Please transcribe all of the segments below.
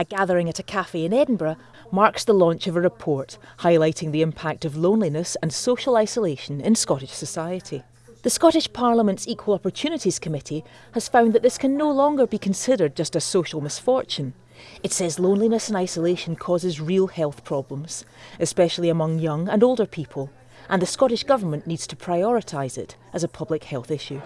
A gathering at a cafe in Edinburgh marks the launch of a report highlighting the impact of loneliness and social isolation in Scottish society. The Scottish Parliament's Equal Opportunities Committee has found that this can no longer be considered just a social misfortune. It says loneliness and isolation causes real health problems, especially among young and older people, and the Scottish Government needs to prioritise it as a public health issue.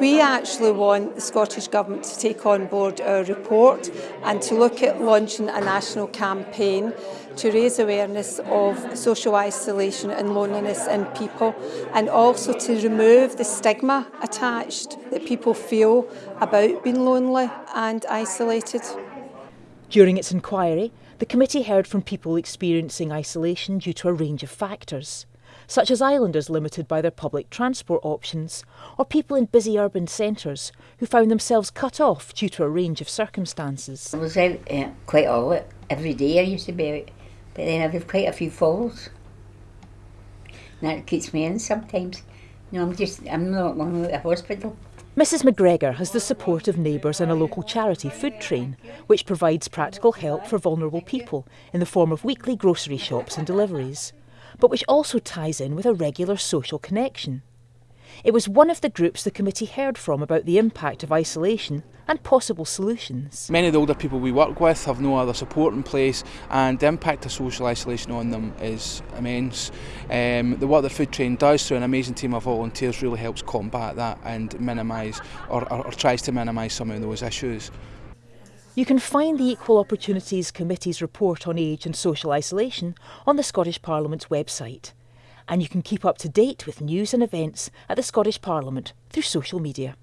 We actually want the Scottish Government to take on board our report and to look at launching a national campaign to raise awareness of social isolation and loneliness in people and also to remove the stigma attached that people feel about being lonely and isolated. During its inquiry, the committee heard from people experiencing isolation due to a range of factors such as islanders limited by their public transport options, or people in busy urban centres who found themselves cut off due to a range of circumstances. I was out uh, quite a lot. Every day I used to be out, but then I've had quite a few falls. And that keeps me in sometimes. You know, I'm just, I'm not long at the hospital. Mrs McGregor has the support of neighbours and a local charity, Food Train, which provides practical help for vulnerable people in the form of weekly grocery shops and deliveries but which also ties in with a regular social connection. It was one of the groups the committee heard from about the impact of isolation and possible solutions. Many of the older people we work with have no other support in place and the impact of social isolation on them is immense. Um, the work that Food Train does through an amazing team of volunteers really helps combat that and minimise or, or, or tries to minimise some of those issues. You can find the Equal Opportunities Committee's report on age and social isolation on the Scottish Parliament's website. And you can keep up to date with news and events at the Scottish Parliament through social media.